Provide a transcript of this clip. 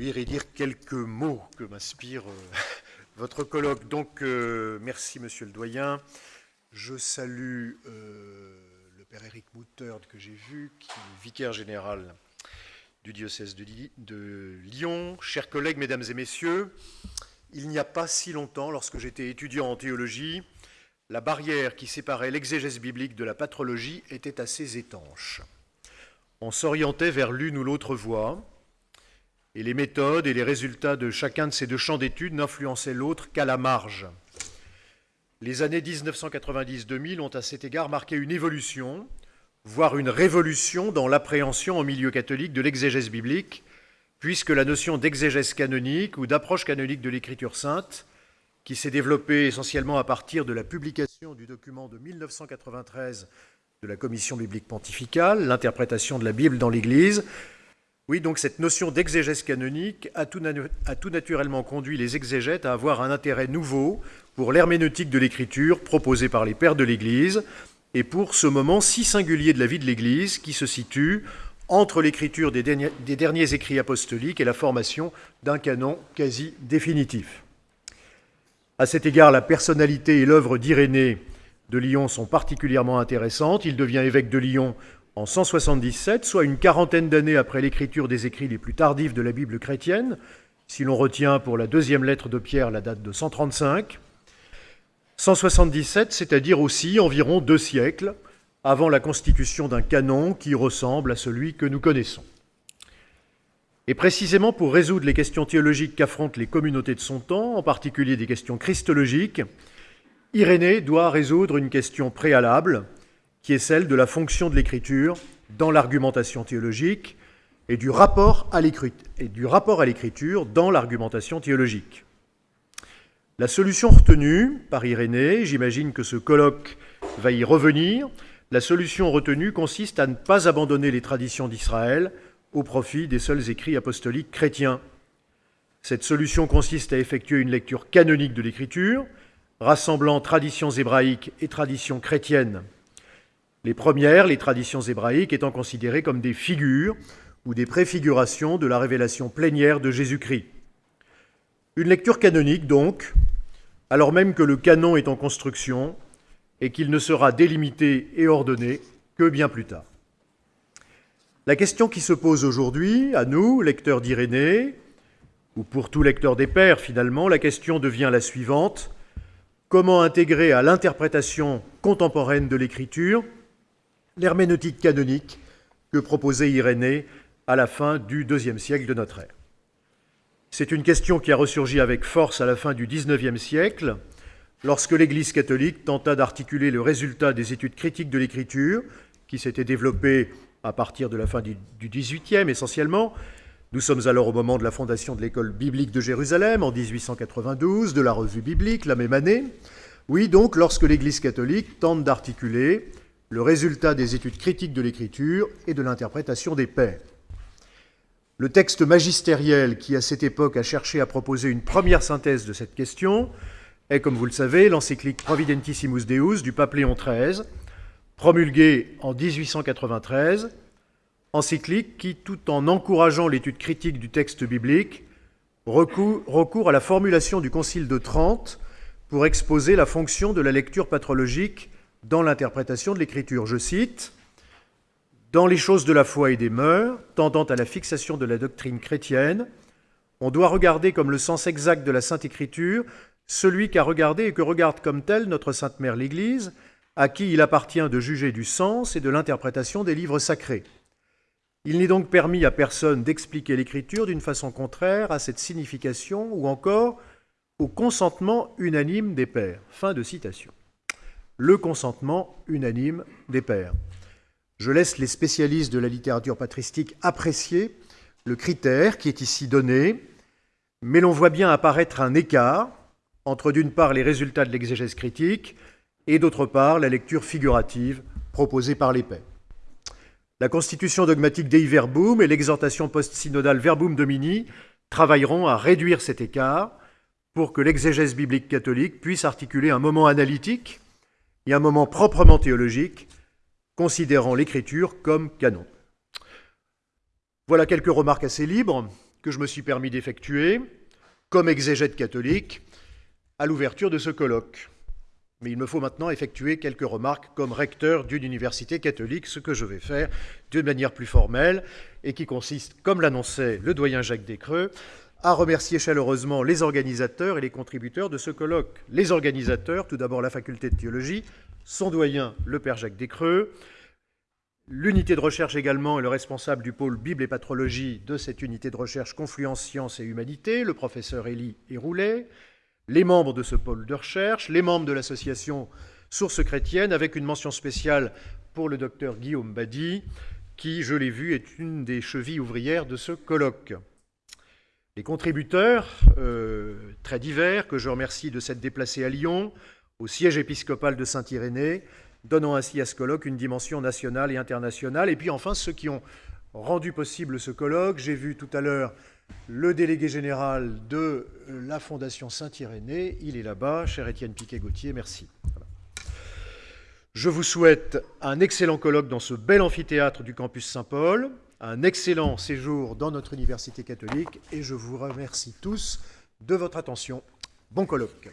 et dire quelques mots que m'inspire euh, votre colloque. Donc, euh, merci, monsieur le doyen. Je salue euh, le père Éric Moutard que j'ai vu, qui est vicaire général du diocèse de, de Lyon. Chers collègues, mesdames et messieurs, il n'y a pas si longtemps, lorsque j'étais étudiant en théologie, la barrière qui séparait l'exégèse biblique de la patrologie était assez étanche. On s'orientait vers l'une ou l'autre voie, et les méthodes et les résultats de chacun de ces deux champs d'études n'influençaient l'autre qu'à la marge. Les années 1990-2000 ont à cet égard marqué une évolution, voire une révolution dans l'appréhension au milieu catholique de l'exégèse biblique, puisque la notion d'exégèse canonique ou d'approche canonique de l'Écriture sainte, qui s'est développée essentiellement à partir de la publication du document de 1993 de la Commission biblique pontificale, l'interprétation de la Bible dans l'Église, oui, donc cette notion d'exégèse canonique a tout, naturellement conduit les exégètes à avoir un intérêt nouveau pour l'herméneutique de l'écriture proposée par les pères de l'Église et pour ce moment si singulier de la vie de l'Église qui se situe entre l'écriture des, des derniers écrits apostoliques et la formation d'un canon quasi définitif. À cet égard, la personnalité et l'œuvre d'Irénée de Lyon sont particulièrement intéressantes. Il devient évêque de Lyon en 177, soit une quarantaine d'années après l'écriture des écrits les plus tardifs de la Bible chrétienne, si l'on retient pour la deuxième lettre de Pierre la date de 135. 177, c'est-à-dire aussi environ deux siècles avant la constitution d'un canon qui ressemble à celui que nous connaissons. Et précisément pour résoudre les questions théologiques qu'affrontent les communautés de son temps, en particulier des questions christologiques, Irénée doit résoudre une question préalable, qui est celle de la fonction de l'écriture dans l'argumentation théologique et du rapport à l'écriture dans l'argumentation théologique. La solution retenue par Irénée, j'imagine que ce colloque va y revenir, la solution retenue consiste à ne pas abandonner les traditions d'Israël au profit des seuls écrits apostoliques chrétiens. Cette solution consiste à effectuer une lecture canonique de l'écriture, rassemblant traditions hébraïques et traditions chrétiennes. Les premières, les traditions hébraïques, étant considérées comme des figures ou des préfigurations de la révélation plénière de Jésus-Christ. Une lecture canonique, donc, alors même que le canon est en construction et qu'il ne sera délimité et ordonné que bien plus tard. La question qui se pose aujourd'hui, à nous, lecteurs d'Irénée, ou pour tout lecteur des Pères finalement, la question devient la suivante. Comment intégrer à l'interprétation contemporaine de l'Écriture l'herméneutique canonique que proposait Irénée à la fin du deuxième siècle de notre ère. C'est une question qui a ressurgi avec force à la fin du XIXe siècle, lorsque l'Église catholique tenta d'articuler le résultat des études critiques de l'Écriture, qui s'étaient développées à partir de la fin du XVIIIe essentiellement. Nous sommes alors au moment de la fondation de l'école biblique de Jérusalem en 1892, de la revue biblique la même année. Oui, donc lorsque l'Église catholique tente d'articuler le résultat des études critiques de l'écriture et de l'interprétation des pères. Le texte magistériel qui, à cette époque, a cherché à proposer une première synthèse de cette question est, comme vous le savez, l'encyclique Providentissimus Deus du pape Léon XIII, promulguée en 1893, encyclique qui, tout en encourageant l'étude critique du texte biblique, recourt à la formulation du Concile de Trente pour exposer la fonction de la lecture patrologique dans l'interprétation de l'Écriture. Je cite Dans les choses de la foi et des mœurs, tendant à la fixation de la doctrine chrétienne, on doit regarder comme le sens exact de la Sainte Écriture celui qu'a regardé et que regarde comme tel notre Sainte Mère l'Église, à qui il appartient de juger du sens et de l'interprétation des livres sacrés. Il n'est donc permis à personne d'expliquer l'Écriture d'une façon contraire à cette signification ou encore au consentement unanime des pères. Fin de citation le consentement unanime des pères. Je laisse les spécialistes de la littérature patristique apprécier le critère qui est ici donné, mais l'on voit bien apparaître un écart entre d'une part les résultats de l'exégèse critique et d'autre part la lecture figurative proposée par les pères. La constitution dogmatique Dei Verbum et l'exhortation post-synodale Verbum Domini travailleront à réduire cet écart pour que l'exégèse biblique catholique puisse articuler un moment analytique et un moment proprement théologique, considérant l'écriture comme canon. Voilà quelques remarques assez libres que je me suis permis d'effectuer, comme exégète catholique, à l'ouverture de ce colloque. Mais il me faut maintenant effectuer quelques remarques comme recteur d'une université catholique, ce que je vais faire d'une manière plus formelle et qui consiste, comme l'annonçait le doyen Jacques Descreux, à remercier chaleureusement les organisateurs et les contributeurs de ce colloque. Les organisateurs, tout d'abord la faculté de théologie, son doyen, le père Jacques Descreux, l'unité de recherche également et le responsable du pôle Bible et patrologie de cette unité de recherche Confluence Sciences et Humanité, le professeur Élie Héroulet, les membres de ce pôle de recherche, les membres de l'association Sources chrétiennes, avec une mention spéciale pour le docteur Guillaume Badi, qui, je l'ai vu, est une des chevilles ouvrières de ce colloque. Les contributeurs, euh, très divers, que je remercie de s'être déplacés à Lyon, au siège épiscopal de Saint-Irénée, donnant ainsi à ce colloque une dimension nationale et internationale. Et puis enfin, ceux qui ont rendu possible ce colloque. J'ai vu tout à l'heure le délégué général de la Fondation Saint-Irénée. Il est là-bas, cher Étienne Piquet-Gauthier, merci. Je vous souhaite un excellent colloque dans ce bel amphithéâtre du campus Saint-Paul, un excellent séjour dans notre université catholique et je vous remercie tous de votre attention. Bon colloque.